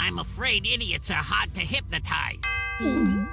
I'm afraid idiots are hard to hypnotize. Mm-hmm.